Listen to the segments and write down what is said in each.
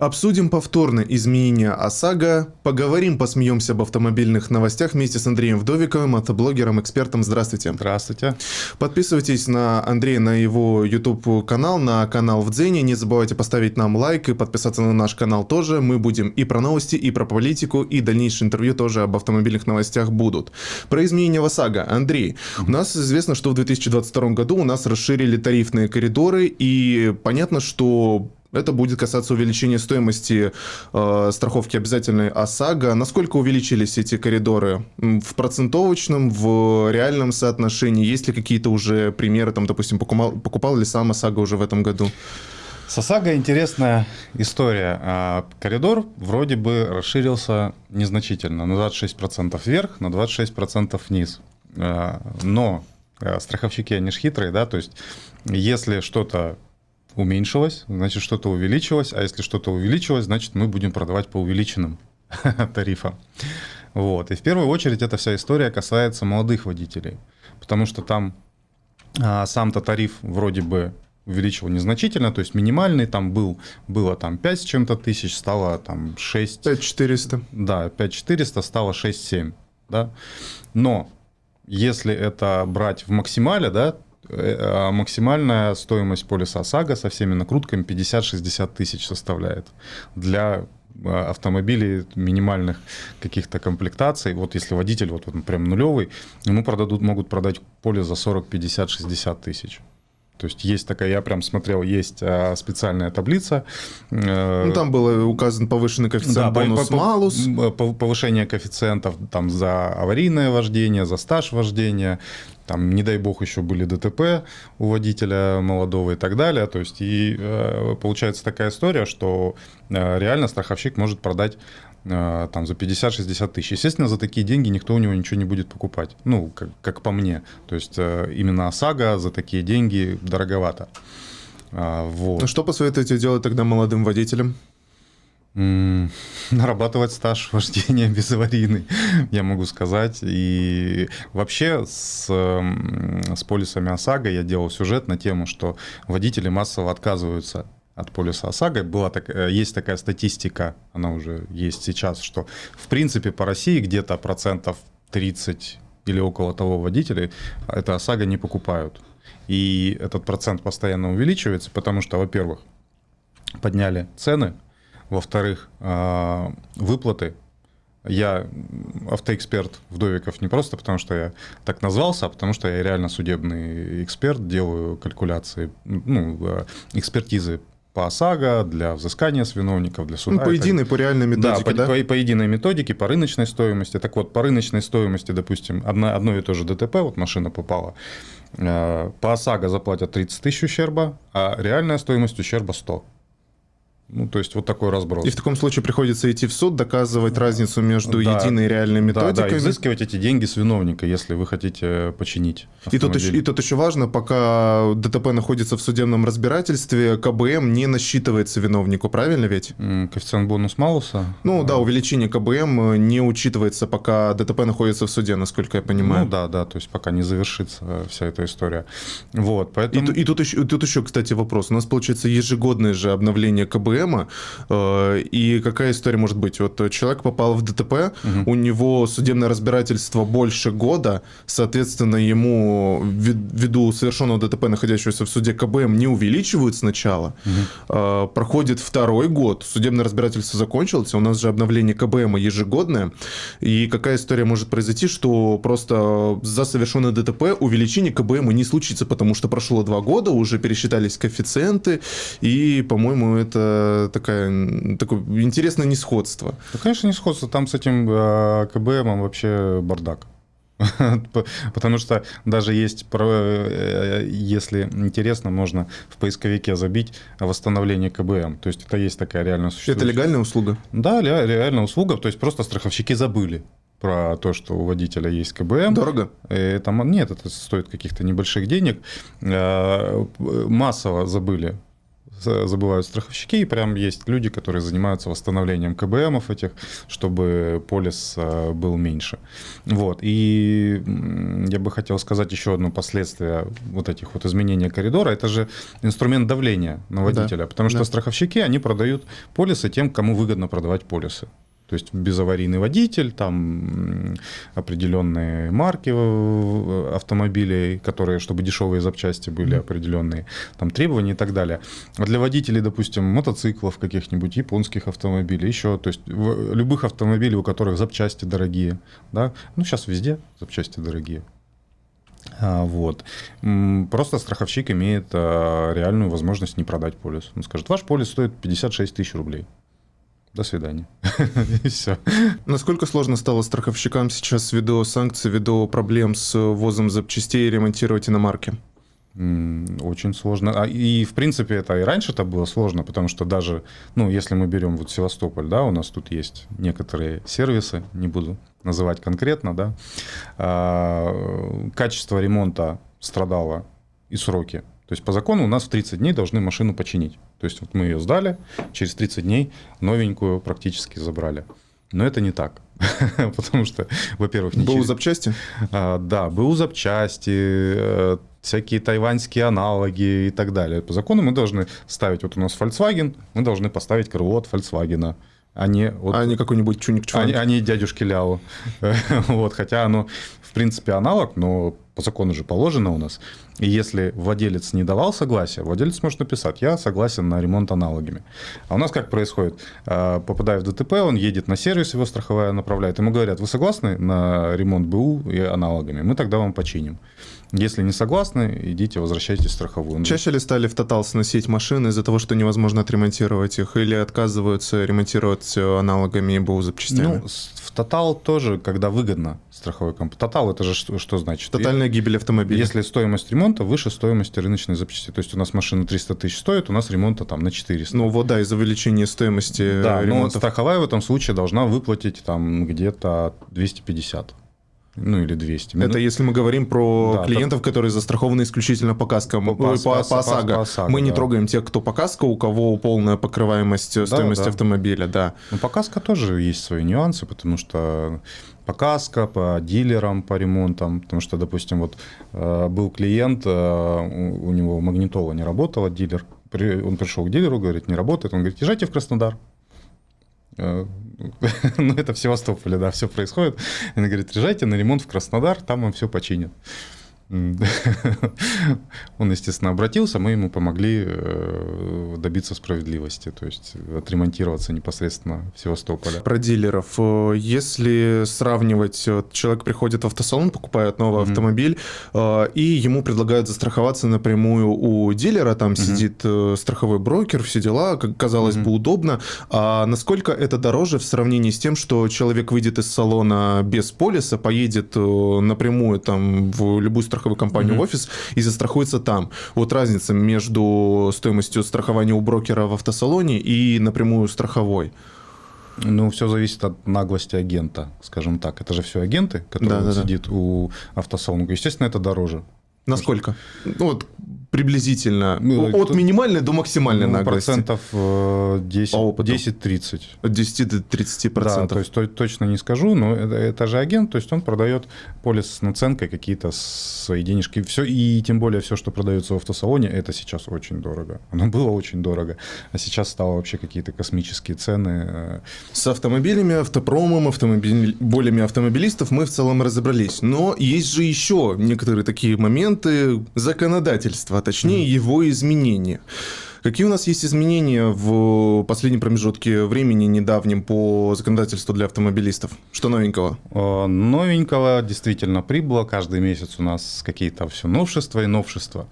Обсудим повторно изменения ОСАГО, поговорим, посмеемся об автомобильных новостях вместе с Андреем Вдовиковым, автоблогером, экспертом. Здравствуйте. Здравствуйте. Подписывайтесь на Андрея, на его YouTube-канал, на канал в Дзене. Не забывайте поставить нам лайк и подписаться на наш канал тоже. Мы будем и про новости, и про политику, и дальнейшие интервью тоже об автомобильных новостях будут. Про изменения в ОСАГО. Андрей, у нас известно, что в 2022 году у нас расширили тарифные коридоры, и понятно, что это будет касаться увеличения стоимости э, страховки обязательной ОСАГО. Насколько увеличились эти коридоры? В процентовочном, в реальном соотношении? Есть ли какие-то уже примеры, там, допустим, покупал, покупал ли сам ОСАГО уже в этом году? С ОСАГО интересная история. А, коридор вроде бы расширился незначительно, на 26% вверх, на 26% вниз. А, но а, страховщики, они же хитрые, да, то есть если что-то уменьшилось, значит что-то увеличилось, а если что-то увеличилось, значит мы будем продавать по увеличенным тарифам. Вот. И в первую очередь эта вся история касается молодых водителей, потому что там а, сам-то тариф вроде бы увеличил незначительно, то есть минимальный там был, было там 5 с чем-то тысяч, стало там 6... 5400. Да, 5400 стало 6-7, да. Но если это брать в максимале, да, максимальная стоимость полиса ОСАГО со всеми накрутками 50-60 тысяч составляет. Для а, автомобилей минимальных каких-то комплектаций. Вот если водитель вот, вот прям нулевый, ему продадут, могут продать поле за 40, 50, 60 тысяч. То есть есть такая, я прям смотрел, есть а, специальная таблица. Э, ну, там был указан повышенный коэффициент да, бонус-малус. Повышение коэффициентов там, за аварийное вождение, за стаж вождения, там, не дай бог, еще были ДТП у водителя молодого и так далее. То есть, и э, получается такая история, что э, реально страховщик может продать э, там за 50-60 тысяч. Естественно, за такие деньги никто у него ничего не будет покупать. Ну, как, как по мне. То есть, именно ОСАГО за такие деньги дороговато. А, вот. Ну, что посоветуете делать тогда молодым водителям? нарабатывать стаж вождения безаварийный, я могу сказать. И вообще с, с полисами ОСАГО я делал сюжет на тему, что водители массово отказываются от полиса ОСАГО. Была так, э, есть такая статистика, она уже есть сейчас, что в принципе по России где-то процентов 30 или около того водителей это ОСАГО не покупают. И этот процент постоянно увеличивается, потому что, во-первых, подняли цены во-вторых, а, выплаты. Я автоэксперт Вдовиков не просто потому, что я так назвался, а потому что я реально судебный эксперт, делаю калькуляции, ну, экспертизы по ОСАГО, для взыскания с виновников, для суда. Ну, по единой, по реальной методике, да? По, да? По, по единой методике, по рыночной стоимости. Так вот, по рыночной стоимости, допустим, одно, одно и то же ДТП, вот машина попала, а, по ОСАГО заплатят 30 тысяч ущерба, а реальная стоимость ущерба 100. Ну, то есть вот такой разброс. И в таком случае приходится идти в суд, доказывать разницу между да, единой и реальной методикой. Да, да, изыскивать эти деньги с виновника, если вы хотите починить и тут, еще, и тут еще важно, пока ДТП находится в судебном разбирательстве, КБМ не насчитывается виновнику, правильно ведь? Коэффициент бонус-малуса? Ну да, увеличение КБМ не учитывается, пока ДТП находится в суде, насколько я понимаю. Ну да, да, то есть пока не завершится вся эта история. Вот, поэтому... И, и тут, еще, тут еще, кстати, вопрос. У нас, получается, ежегодное же обновление КБМ, КБМа. Э, и какая история может быть? Вот человек попал в ДТП, угу. у него судебное разбирательство больше года, соответственно, ему ввиду совершенного ДТП, находящегося в суде КБМ, не увеличивают сначала. Угу. Проходит второй год, судебное разбирательство закончилось, у нас же обновление КБМа ежегодное. И какая история может произойти, что просто за совершенное ДТП увеличение КБМа не случится, потому что прошло два года, уже пересчитались коэффициенты, и, по-моему, это такая, такое интересное несходство. Да, конечно, несходство. Там с этим э, КБМом вообще бардак. Потому что даже есть, э, если интересно, можно в поисковике забить восстановление КБМ. То есть это есть такая реальная существующая. Это легальная услуга? Да, реальная услуга. То есть просто страховщики забыли про то, что у водителя есть КБМ. Дорого? Это, нет, это стоит каких-то небольших денег. Э, массово забыли забывают страховщики, и прям есть люди, которые занимаются восстановлением КБМов этих, чтобы полис э, был меньше. Вот. И я бы хотел сказать еще одно последствие вот этих вот изменений коридора. Это же инструмент давления на водителя, да. потому что да. страховщики, они продают полисы тем, кому выгодно продавать полисы. То есть безаварийный водитель, там определенные марки автомобилей, которые, чтобы дешевые запчасти были определенные, там требования и так далее. А для водителей, допустим, мотоциклов каких-нибудь, японских автомобилей, еще, то есть любых автомобилей, у которых запчасти дорогие, да, ну сейчас везде запчасти дорогие. А, вот. Просто страховщик имеет а, реальную возможность не продать полис. Он скажет, ваш полис стоит 56 тысяч рублей до свидания. И все. Насколько сложно стало страховщикам сейчас ввиду санкций, ввиду проблем с ввозом запчастей ремонтировать иномарки? Очень сложно. А, и, в принципе, это и раньше это было сложно, потому что даже, ну, если мы берем вот Севастополь, да, у нас тут есть некоторые сервисы, не буду называть конкретно, да, а, качество ремонта страдало и сроки. То есть по закону у нас в 30 дней должны машину починить. То есть вот мы ее сдали, через 30 дней новенькую практически забрали. Но это не так. Потому что, во-первых, не БУ запчасти? А, да, БУ запчасти, э, всякие тайваньские аналоги и так далее. По закону мы должны ставить, вот у нас Volkswagen, мы должны поставить крыло от Volkswagen. Не, вот, а не какой-нибудь чуник а не дядюшки Ляо. вот, хотя оно, в принципе, аналог, но по закону же положено у нас. И если владелец не давал согласия, владелец может написать, я согласен на ремонт аналогами. А у нас как происходит? А, попадая в ДТП, он едет на сервис, его страховая направляет. Ему говорят, вы согласны на ремонт БУ и аналогами? Мы тогда вам починим. Если не согласны, идите, возвращайтесь в страховую. Чаще ли стали в Тотал сносить машины из-за того, что невозможно отремонтировать их, или отказываются ремонтировать аналогами и БУ запчастями? Ну, в Тотал тоже, когда выгодно страховой компании. Тотал это же что, что значит? Тотальная гибель автомобиля. Если стоимость ремонта выше стоимости рыночной запчасти. То есть у нас машина 300 тысяч стоит, у нас ремонта там на 400. Ну вот да, из-за увеличения стоимости Да, ремонтов. но страховая в этом случае должна выплатить там где-то 250 ну или 200. Это если мы говорим про да, клиентов, так... которые застрахованы исключительно по каскам, по, по, по, по ОСАГО. По ОСАГО мы да. не трогаем тех, кто по каско, у кого полная покрываемость да, стоимости да. автомобиля, да. Ну по каско тоже есть свои нюансы, потому что по каско, по дилерам, по ремонтам, потому что, допустим, вот э, был клиент, э, у него магнитола не работала, дилер, он пришел к дилеру, говорит, не работает, он говорит, езжайте в Краснодар. Ну, это в Севастополе, да, все происходит. Она говорит, езжайте на ремонт в Краснодар, там вам все починят. Он, естественно, обратился, мы ему помогли э, добиться справедливости, то есть отремонтироваться непосредственно в Севастополе. Про дилеров. Э, если сравнивать, человек приходит в автосалон, покупает новый mm-hmm. автомобиль, э, и ему предлагают застраховаться напрямую у дилера, там mm-hmm. сидит страховой брокер, все дела, как казалось mm-hmm. бы, удобно. А насколько это дороже в сравнении с тем, что человек выйдет из салона без полиса, поедет напрямую там в любую страховую страховую компанию в офис и застрахуется там. Вот разница между стоимостью страхования у брокера в автосалоне и напрямую страховой. Ну, все зависит от наглости агента, скажем так. Это же все агенты, которые да, да, сидит да. у автосалона. Естественно, это дороже. Насколько? Ну, вот приблизительно ну, от кто... минимальной до максимальной ну, наглости. Процентов 10-30. Э, от 10 до 30 процентов. Да, то есть то, точно не скажу, но это, это же агент, то есть он продает полис с наценкой какие-то свои денежки. Все, и тем более все, что продается в автосалоне, это сейчас очень дорого. Оно было очень дорого, а сейчас стало вообще какие-то космические цены. Э. С автомобилями, автопромом, автомобиль... болями автомобилистов мы в целом разобрались. Но есть же еще некоторые такие моменты законодательства а точнее его изменения. Какие у нас есть изменения в последнем промежутке времени недавнем по законодательству для автомобилистов? Что новенького? Новенького действительно прибыло. Каждый месяц у нас какие-то все новшества и новшества.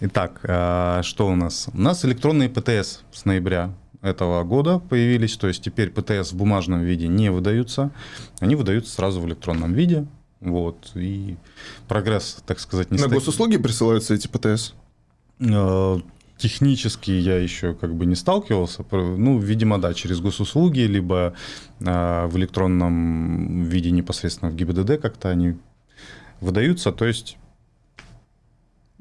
Итак, а, что у нас? У нас электронные ПТС с ноября этого года появились, то есть теперь ПТС в бумажном виде не выдаются, они выдаются сразу в электронном виде. Вот, и прогресс, так сказать, не На стоит. госуслуги присылаются эти ПТС? Э, технически я еще как бы не сталкивался. Ну, видимо, да, через госуслуги, либо э, в электронном виде непосредственно в ГИБДД как-то они выдаются. То есть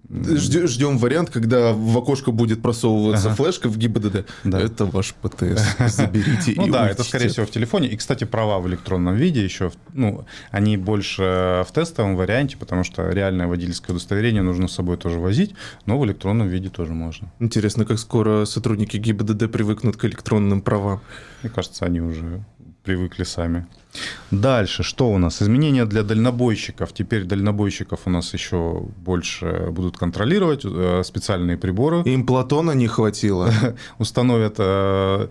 Ждем, вариант, когда в окошко будет просовываться ага. флешка в ГИБДД. Да. Это ваш ПТС. Заберите Ну да, это скорее всего в телефоне. И, кстати, права в электронном виде еще, ну, они больше в тестовом варианте, потому что реальное водительское удостоверение нужно с собой тоже возить, но в электронном виде тоже можно. Интересно, как скоро сотрудники ГИБДД привыкнут к электронным правам? Мне кажется, они уже привыкли сами. Дальше, что у нас? Изменения для дальнобойщиков. Теперь дальнобойщиков у нас еще больше будут контролировать э, специальные приборы. Им Платона не хватило. Установят э,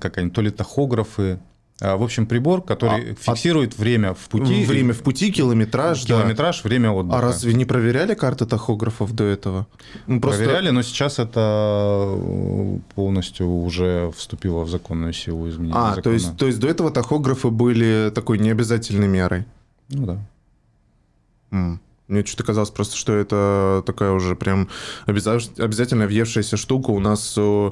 как они, то ли тахографы, в общем, прибор, который а, фиксирует а... время в пути. Время в пути, километраж. Километраж, да. время отдыха. А разве не проверяли карты тахографов до этого? Ну, просто... Проверяли, но сейчас это э, полностью уже вступило в законную силу изменения А, закона. то есть, то есть до этого тахографы были такой необязательной мерой? Ну да. Mm. Мне что-то казалось просто, что это такая уже прям обязательно въевшаяся штука. У нас э,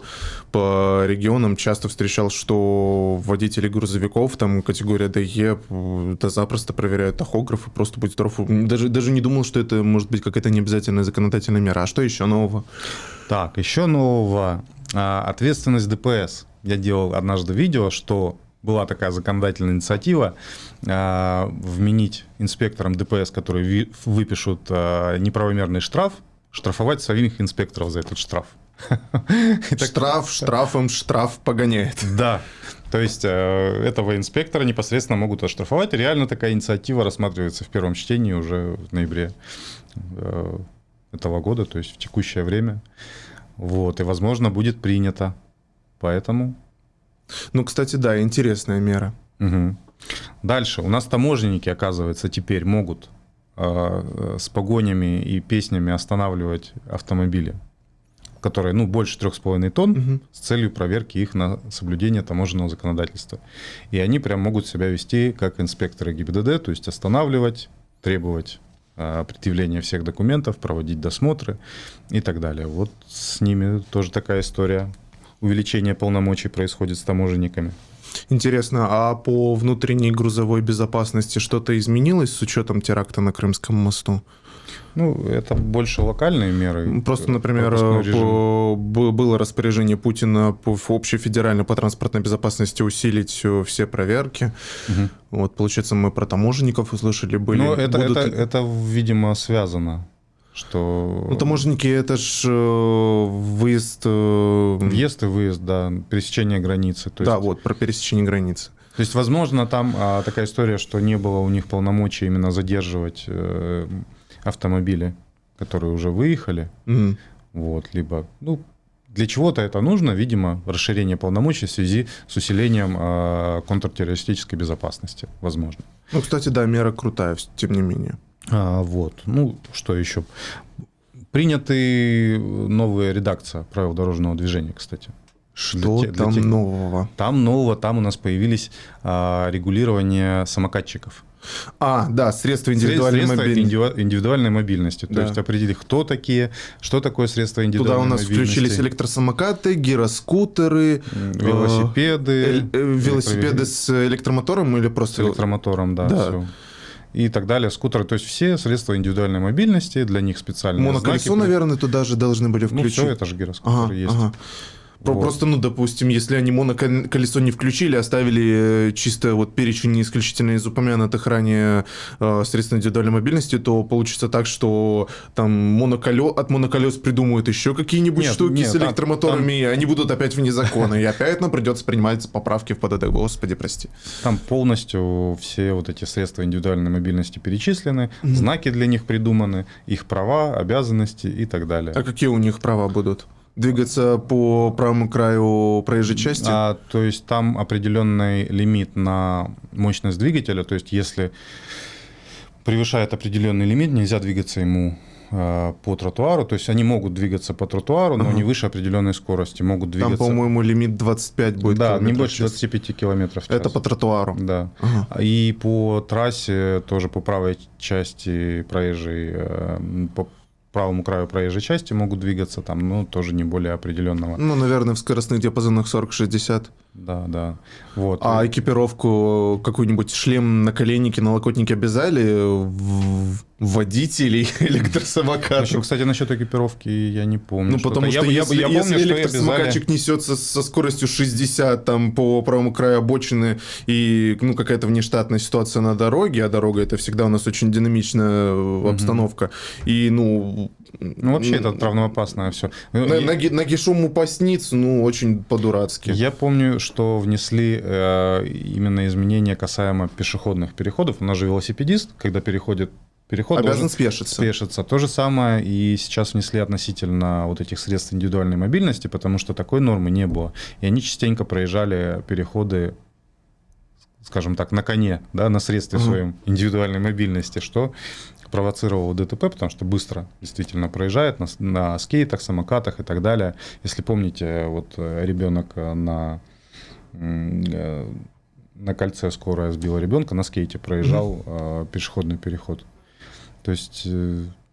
по регионам часто встречал, что водители грузовиков, там категория ДЕ, да запросто проверяют тахографы, просто будь здоров. Даже, даже не думал, что это может быть какая-то необязательная законодательная мера. А что еще нового? Так, еще нового. А, ответственность ДПС. Я делал однажды видео, что была такая законодательная инициатива э, вменить инспекторам ДПС, которые ви, выпишут э, неправомерный штраф, штрафовать самих инспекторов за этот штраф. Штраф штрафом штраф погоняет. Да. То есть э, этого инспектора непосредственно могут оштрафовать. Реально такая инициатива рассматривается в первом чтении уже в ноябре э, этого года, то есть в текущее время. Вот, и, возможно, будет принято. Поэтому ну, кстати, да, интересная мера. Угу. Дальше. У нас таможенники, оказывается, теперь могут э, с погонями и песнями останавливать автомобили, которые, ну, больше 3,5 тонн, угу. с целью проверки их на соблюдение таможенного законодательства. И они прям могут себя вести как инспекторы ГИБДД, то есть останавливать, требовать э, предъявления всех документов, проводить досмотры и так далее. Вот с ними тоже такая история увеличение полномочий происходит с таможенниками. Интересно, а по внутренней грузовой безопасности что-то изменилось с учетом теракта на Крымском мосту? Ну, это больше локальные меры. Просто, например, по, было распоряжение Путина по общей федеральной по транспортной безопасности усилить все проверки. Угу. Вот, получается, мы про таможенников услышали. Были, ну, это, будут... это, это, видимо, связано что... Ну, таможенники — это же э, выезд... Э, Въезд и выезд, да, пересечение границы. То да, есть... вот, про пересечение границы. То есть, возможно, там а, такая история, что не было у них полномочий именно задерживать э, автомобили, которые уже выехали. Mm. Вот, либо, ну, для чего-то это нужно, видимо, расширение полномочий в связи с усилением э, контртеррористической безопасности, возможно. Ну, кстати, да, мера крутая, тем не менее. А, вот. Ну, что еще? Приняты новая редакция правил дорожного движения, кстати. Что для, там тех... нового? Там нового, там у нас появились а, регулирование самокатчиков. А, да, средства индивидуальной средства мобильности. индивидуальной мобильности. То да. есть определить, кто такие, что такое средства индивидуальной мобильности. Туда у нас мобильности. включились электросамокаты, гироскутеры, велосипеды. Э, э, велосипеды с электромотором или просто... С электромотором, да. да. Все и так далее, скутеры, то есть все средства индивидуальной мобильности, для них специальные Моноколесо, знаки. наверное, туда же должны были включить. Ну, все, это же гироскутер ага, есть. Ага. Вот. Просто, ну, допустим, если они моноколесо не включили, оставили э, чисто вот перечень исключительно из упомянутых ранее э, средств индивидуальной мобильности, то получится так, что там моноколе... от моноколес придумают еще какие-нибудь нет, штуки нет, с электромоторами, там, и они будут опять вне закона, и опять нам придется принимать поправки в ПДД. Господи, прости. Там полностью все вот эти средства индивидуальной мобильности перечислены, знаки для них придуманы, их права, обязанности и так далее. А какие у них права будут? Двигаться по правому краю проезжей части? А, то есть там определенный лимит на мощность двигателя, то есть если превышает определенный лимит, нельзя двигаться ему а, по тротуару, то есть они могут двигаться по тротуару, но ага. не выше определенной скорости, могут двигаться... Там, по-моему, лимит 25 будет Да, не больше 25 километров в час. Это по тротуару? Да. Ага. И по трассе, тоже по правой части проезжей, э, по правому краю проезжей части могут двигаться там, ну, тоже не более определенного. Ну, наверное, в скоростных диапазонах 40-60. Да, да. Вот. А экипировку какую-нибудь шлем, наколенники, налокотники обязали водителей электросамокатов? Еще, кстати, насчет экипировки я не помню. Ну, потому что, я, если, я, я помню, если электросамокатчик обязали... несется со скоростью 60 там, по правому краю обочины и ну, какая-то внештатная ситуация на дороге, а дорога это всегда у нас очень динамичная обстановка, mm-hmm. и ну ну, вообще это травмоопасное все. На, и... ноги, ноги шуму поснится, ну, очень по-дурацки. Я помню, что внесли э, именно изменения касаемо пешеходных переходов. У нас же велосипедист, когда переходит переход обязан спешиться. спешиться. То же самое и сейчас внесли относительно вот этих средств индивидуальной мобильности, потому что такой нормы не было. И они частенько проезжали переходы скажем так, на коне, да, на средстве угу. своем индивидуальной мобильности, что провоцировало ДТП, потому что быстро действительно проезжает на, на скейтах, самокатах и так далее. Если помните, вот э, ребенок э, на, э, на кольце скорая сбила ребенка, на скейте проезжал mm-hmm. пешеходный переход. То есть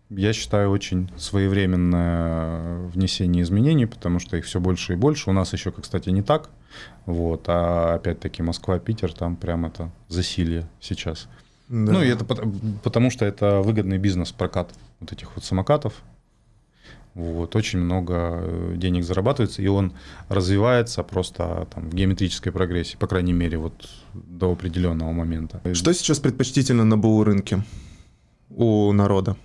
я считаю очень своевременное внесение изменений, потому что их все больше и больше. У нас еще, кстати, не так. Вот. А опять-таки Москва, Питер, там прям это засилье сейчас. Да. Ну, и это потому, что это выгодный бизнес, прокат вот этих вот самокатов. Вот, очень много э, денег зарабатывается, и он развивается просто там, в геометрической прогрессии, по крайней мере, вот до определенного момента. Что сейчас предпочтительно на БУ рынке у народа?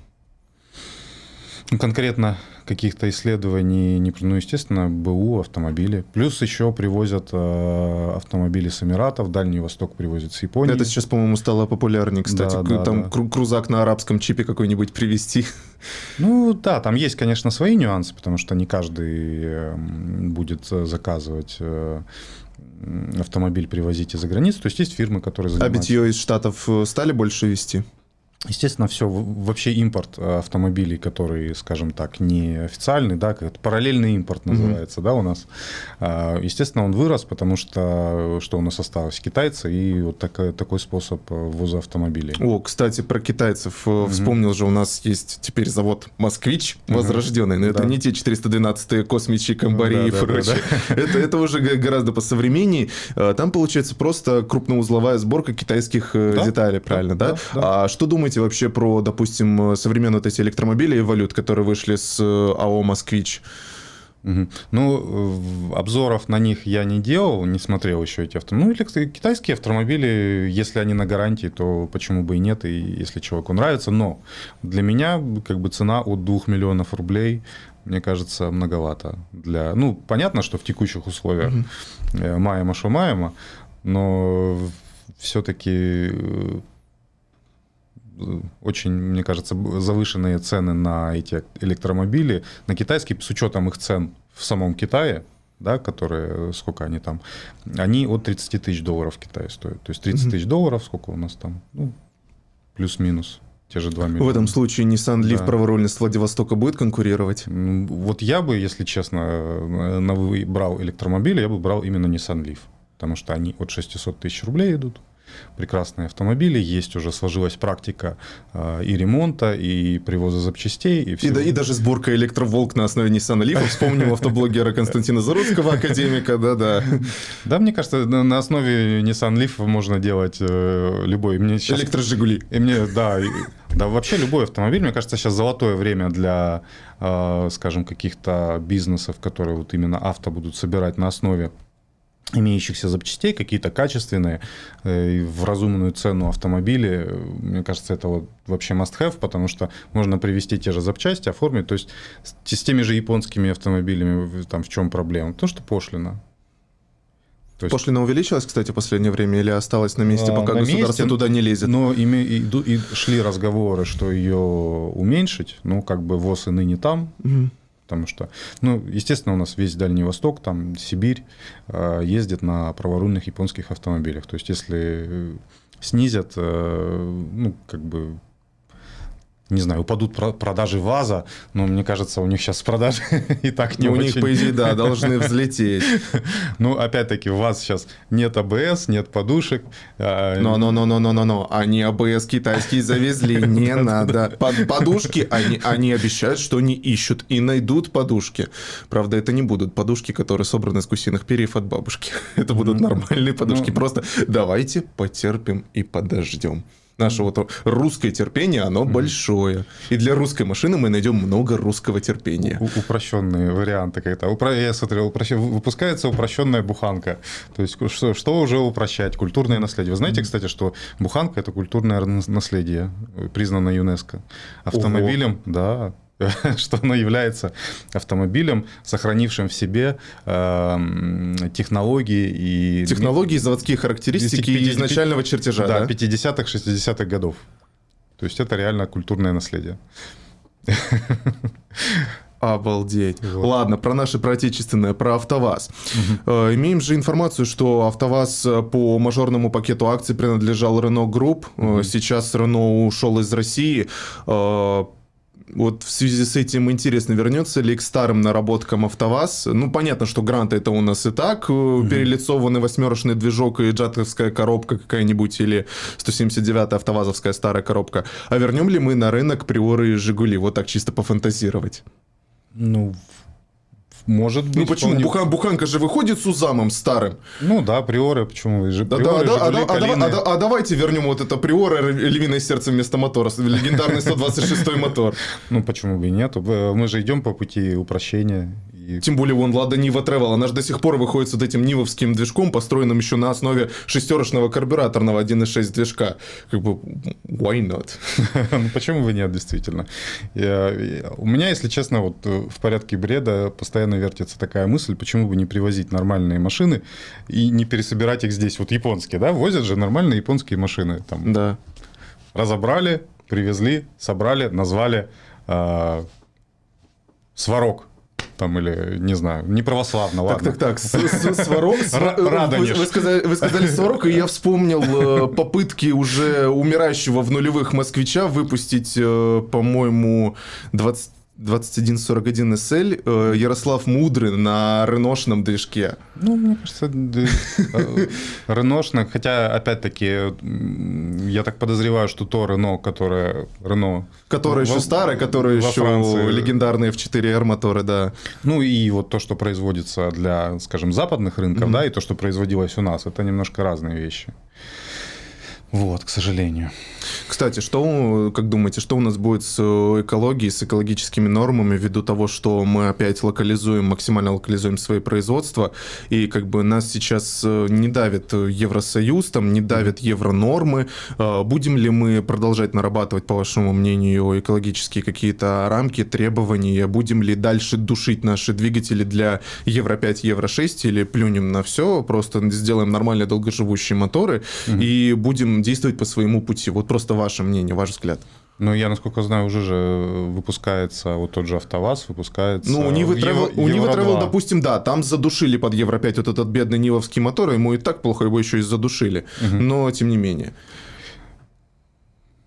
Конкретно каких-то исследований, не, ну, естественно, БУ, автомобили. Плюс еще привозят э, автомобили с Эмиратов, Дальний Восток привозят с Японии. Это сейчас, по-моему, стало популярнее, кстати. Да, да, там да. крузак на арабском чипе какой-нибудь привезти. Ну да, там есть, конечно, свои нюансы, потому что не каждый эм, будет заказывать э, автомобиль привозить из-за границы. То есть есть фирмы, которые а занимаются... А битье из Штатов э, стали больше вести? Естественно, все, вообще импорт э, автомобилей, который, скажем так, не официальный, да, как параллельный импорт называется, mm-hmm. да, у нас. А, естественно, он вырос, потому что что у нас осталось? Китайцы и вот такой, такой способ ввоза автомобилей. О, кстати, про китайцев. Mm-hmm. Вспомнил же, у нас есть теперь завод «Москвич» возрожденный, но mm-hmm. это да. не те 412-е космичи, комбари да, и да, прочее. Да, да. Это, это уже гораздо посовременней. А, там, получается, просто крупноузловая сборка китайских да? деталей, правильно, да? да? да. А что думаете думаете вообще про, допустим, современные вот эти электромобили и валют, которые вышли с э, АО «Москвич»? Угу. Ну, обзоров на них я не делал, не смотрел еще эти автомобили. Ну, китайские автомобили, если они на гарантии, то почему бы и нет, и если человеку нравится. Но для меня как бы цена от 2 миллионов рублей, мне кажется, многовато. Для... Ну, понятно, что в текущих условиях угу. маема шо маема, но все-таки э, очень, мне кажется, завышенные цены на эти электромобили, на китайские, с учетом их цен в самом Китае, да, которые, сколько они там, они от 30 тысяч долларов в Китае стоят. То есть 30 тысяч долларов, сколько у нас там, ну, плюс-минус те же 2 миллиона. В этом случае Nissan Leaf да. праворульно с Владивостока будет конкурировать? Вот я бы, если честно, на брал электромобили, я бы брал именно Nissan Leaf, потому что они от 600 тысяч рублей идут прекрасные автомобили, есть уже сложилась практика э, и ремонта, и привоза запчастей. И, всего. и, и даже сборка электроволк на основе Nissan Leaf. Вспомнил автоблогера Константина Заруцкого, академика, да-да. Да, мне кажется, на основе Nissan Leaf можно делать э, любой. Мне сейчас... Электрожигули. И мне, да, да, вообще любой автомобиль, мне кажется, сейчас золотое время для, э, скажем, каких-то бизнесов, которые вот именно авто будут собирать на основе имеющихся запчастей, какие-то качественные, э, в разумную цену автомобили, мне кажется, это вот вообще must-have, потому что можно привезти те же запчасти, оформить, то есть с, с теми же японскими автомобилями там в чем проблема? То, что пошлина. То есть... Пошлина увеличилась, кстати, в последнее время или осталась на месте, а, пока на государство месте, туда не лезет? Но ими, и, и шли разговоры, что ее уменьшить, ну, как бы ВОЗ и ныне там, угу потому что, ну, естественно, у нас весь Дальний Восток, там Сибирь э, ездит на праворульных японских автомобилях. То есть, если снизят, э, ну, как бы не знаю, упадут продажи ВАЗа, но мне кажется, у них сейчас продажи и так не У очень. них, по идее, да, должны взлететь. Ну, опять-таки, у вас сейчас нет АБС, нет подушек. А, Но-но-но-но-но-но, они АБС китайские завезли, не надо. Подушки, они, они обещают, что они ищут и найдут подушки. Правда, это не будут подушки, которые собраны из гусиных перьев от бабушки. Это будут нормальные подушки. Ну, Просто давайте потерпим и подождем. Наше вот русское терпение, оно mm-hmm. большое. И для русской машины мы найдем много русского терпения. У- упрощенные варианты как-то. Упро... Я смотрел, упрощ... выпускается упрощенная буханка. То есть, что, что уже упрощать? Культурное наследие. Вы знаете, mm-hmm. кстати, что буханка – это культурное наследие, признано ЮНЕСКО. Автомобилем, Ого. да, что оно является автомобилем, сохранившим в себе э, технологии и... Технологии, заводские характеристики 50, изначального чертежа, да? Да, 50-х, 60-х годов. То есть это реально культурное наследие. Обалдеть. Вот. Ладно, про наше про отечественное, про АвтоВАЗ. Угу. Имеем же информацию, что АвтоВАЗ э, по мажорному пакету акций принадлежал Renault Group. Угу. Сейчас Renault ушел из России э, вот в связи с этим интересно, вернется ли к старым наработкам АвтоВАЗ? Ну, понятно, что гранты это у нас и так, mm-hmm. перелицованный восьмерочный движок и джатовская коробка какая-нибудь или 179-я автовазовская старая коробка. А вернем ли мы на рынок Приоры и Жигули? Вот так чисто пофантазировать. Ну, может быть. Ну почему? Вполне... Бухан, буханка же выходит с Узамом старым. Ну да, приоры, почему? Же, да, приоры, да, Жигули, а, а, а, а, а давайте вернем вот это приоры львиное сердце вместо мотора, легендарный 126 мотор. Ну почему бы и нет? Мы же идем по пути упрощения и... Тем более, вон, Лада Нива Travel, она же до сих пор выходит с вот этим нивовским движком, построенным еще на основе шестерочного карбюраторного 1.6 движка. Как бы, why not? ну, почему бы нет, действительно? Я, я, у меня, если честно, вот э, в порядке бреда постоянно вертится такая мысль, почему бы не привозить нормальные машины и не пересобирать их здесь, вот японские, да, возят же нормальные японские машины. Там, да. Разобрали, привезли, собрали, назвали э, сварок там, или, не знаю, не православно, ладно. Так, так, так, Сварог... Вы сказали, вы сказали Сварог, и я вспомнил э, попытки уже умирающего в нулевых москвича выпустить, э, по-моему, 20 2141 SL э, Ярослав Мудрый на реношном движке. Ну, мне кажется, реношный, хотя, опять-таки, я так подозреваю, что то Рено, которое Рено... Которое еще старое, которое еще Франции. легендарные F4R моторы, да. Ну, и вот то, что производится для, скажем, западных рынков, да, и то, что производилось у нас, это немножко разные вещи. Вот, к сожалению. Кстати, что, как думаете, что у нас будет с э, экологией, с экологическими нормами, ввиду того, что мы опять локализуем, максимально локализуем свои производства, и как бы нас сейчас э, не давит Евросоюз, там не давят евронормы, э, будем ли мы продолжать нарабатывать, по вашему мнению, экологические какие-то рамки, требования, будем ли дальше душить наши двигатели для Евро-5, Евро-6, или плюнем на все, просто сделаем нормальные долгоживущие моторы, угу. и будем действовать по своему пути. Вот просто ваше мнение, ваш взгляд. Ну, я, насколько знаю, уже же выпускается вот тот же АвтоВАЗ, выпускается... Ну, у Нивы Travel, у Нивы Travel, допустим, да, там задушили под Евро-5 вот этот бедный нивовский мотор, ему и так плохо, его еще и задушили. Угу. Но, тем не менее.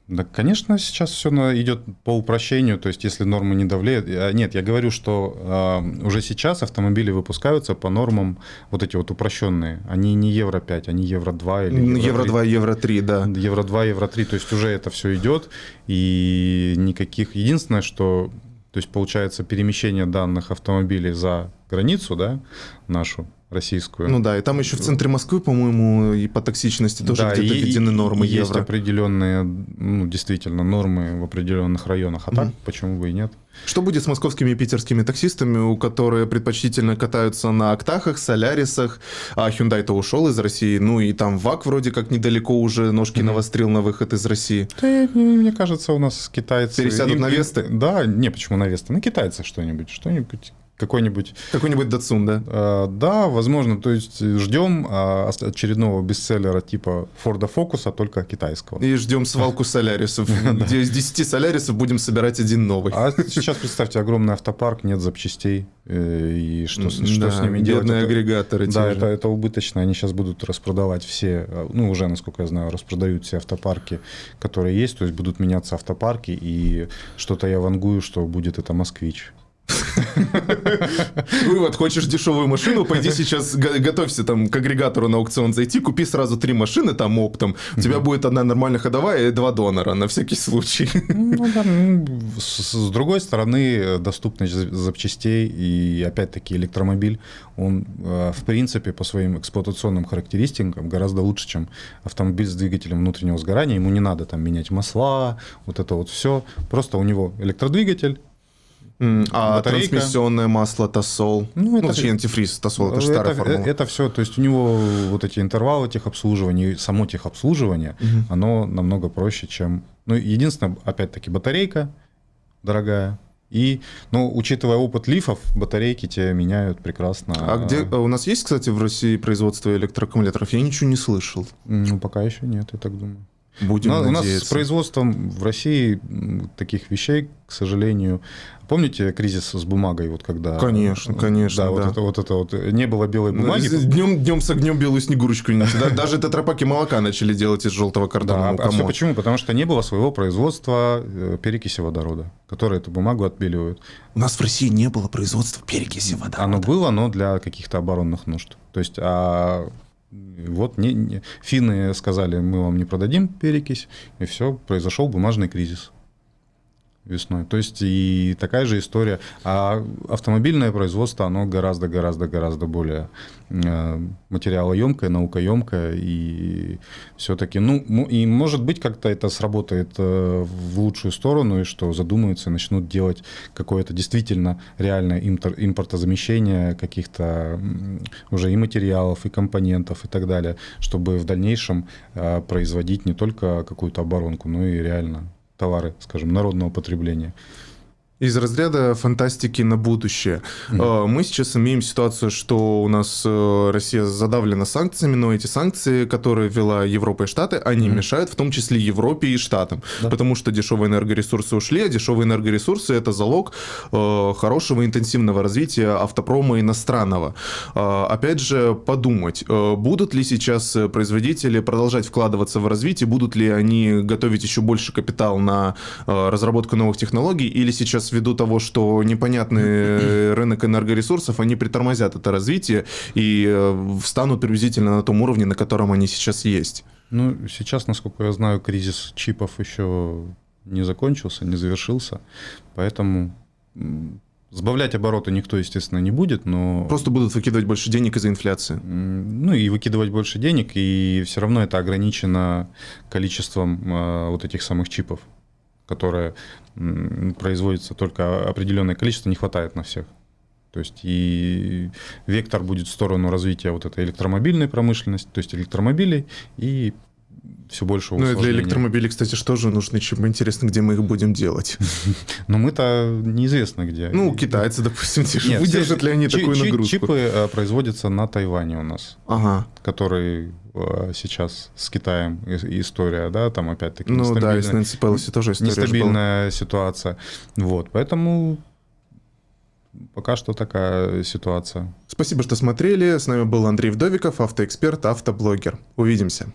Да, конечно, сейчас все идет по упрощению, то есть если нормы не давлеют. Нет, я говорю, что э, уже сейчас автомобили выпускаются по нормам вот эти вот упрощенные. Они не Евро 5, они Евро 2 или Евро, Евро 2, Евро 3, да. Евро 2, Евро 3, то есть уже это все идет, и никаких... Единственное, что то есть получается перемещение данных автомобилей за границу, да, нашу, российскую. Ну да, и там еще в центре Москвы, по-моему, и по токсичности тоже да, где-то введены нормы есть евро. определенные, ну, действительно, нормы в определенных районах. А так, почему бы и нет? Что будет с московскими и питерскими таксистами, у которых предпочтительно катаются на Актахах, Солярисах, а Hyundai-то ушел из России, ну и там ВАК вроде как недалеко уже ножки mm навострил на выход из России. Да, мне кажется, у нас китайцы... Пересядут и, на Весты? Да, не, почему на Весты? На китайцах что-нибудь, что-нибудь какой-нибудь... Какой-нибудь Датсун, да? Э, да, возможно. То есть ждем э, очередного бестселлера типа Форда Фокуса, только китайского. И ждем свалку солярисов, где из 10 солярисов будем собирать один новый. А сейчас, представьте, огромный автопарк, нет запчастей. Э, и что, что с ними делать? агрегаторы. Да, это, это убыточно. Они сейчас будут распродавать все, э, ну, уже, насколько я знаю, распродают все автопарки, которые есть. То есть будут меняться автопарки. И что-то я вангую, что будет это «Москвич». Вывод, хочешь дешевую машину, пойди сейчас готовься там к агрегатору на аукцион зайти, купи сразу три машины там оптом, у тебя будет одна нормально ходовая и два донора на всякий случай. Ну, с, другой стороны, доступность запчастей и опять-таки электромобиль, он э, в принципе по своим эксплуатационным характеристикам гораздо лучше, чем автомобиль с двигателем внутреннего сгорания. Ему не надо там менять масла, вот это вот все. Просто у него электродвигатель, а батарейка. трансмиссионное масло Тосол, ну, это, ну, точнее, антифриз Тосол, это же старая это, формула. Это все, то есть у него вот эти интервалы техобслуживания, само техобслуживание, угу. оно намного проще, чем... Ну, единственное, опять-таки, батарейка дорогая, и, ну, учитывая опыт лифов, батарейки тебе меняют прекрасно. А где а у нас есть, кстати, в России производство электроаккумуляторов? Я ничего не слышал. Ну, пока еще нет, я так думаю. Будем Но надеяться. У нас с производством в России таких вещей, к сожалению, Помните кризис с бумагой, вот когда... Конечно, конечно. Да, да. Вот, это, вот это вот. Не было белой ну, бумаги. Днем, днем с огнем белую снегурочку не Даже тетрапаки молока начали делать из желтого картона. Да, а все почему? Потому что не было своего производства э, перекиси водорода, которые эту бумагу отбеливают. У нас в России не было производства перекиси водорода. Оно было, но для каких-то оборонных нужд. То есть, а вот не, не, финны сказали, мы вам не продадим перекись, и все, произошел бумажный кризис весной. То есть и такая же история. А автомобильное производство, оно гораздо-гораздо-гораздо более э, материалоемкое, наукоемкое. И все-таки, ну, и может быть как-то это сработает э, в лучшую сторону, и что задумаются и начнут делать какое-то действительно реальное импортозамещение каких-то уже и материалов, и компонентов и так далее, чтобы в дальнейшем э, производить не только какую-то оборонку, но и реально товары, скажем, народного потребления. Из разряда фантастики на будущее. Mm-hmm. Мы сейчас имеем ситуацию, что у нас э, Россия задавлена санкциями, но эти санкции, которые ввела Европа и Штаты, они mm-hmm. мешают в том числе Европе и Штатам. Да. Потому что дешевые энергоресурсы ушли, а дешевые энергоресурсы это залог э, хорошего интенсивного развития автопрома иностранного. Э, опять же, подумать, э, будут ли сейчас производители продолжать вкладываться в развитие, будут ли они готовить еще больше капитал на разработку новых технологий, или сейчас сейчас ввиду того, что непонятный рынок энергоресурсов, они притормозят это развитие и э, встанут приблизительно на том уровне, на котором они сейчас есть. Ну, сейчас, насколько я знаю, кризис чипов еще не закончился, не завершился, поэтому Сбавлять обороты никто, естественно, не будет, но... Просто будут выкидывать больше денег из-за инфляции. Ну и выкидывать больше денег, и все равно это ограничено количеством э, вот этих самых чипов которое производится только определенное количество, не хватает на всех. То есть и вектор будет в сторону развития вот этой электромобильной промышленности, то есть электромобилей и все больше Ну и для электромобилей, кстати, что же нужны чипы? Интересно, где мы их будем делать? Но мы-то неизвестно где. Ну, китайцы, допустим, выдержат ли они такую нагрузку? Чипы э, производятся на Тайване у нас, который э, сейчас с Китаем история, да, там опять-таки Ну да, и с Нэнси Пелоси тоже история Нестабильная ситуация. Вот, поэтому пока что такая ситуация. Спасибо, что смотрели. С нами был Андрей Вдовиков, автоэксперт, автоблогер. Увидимся.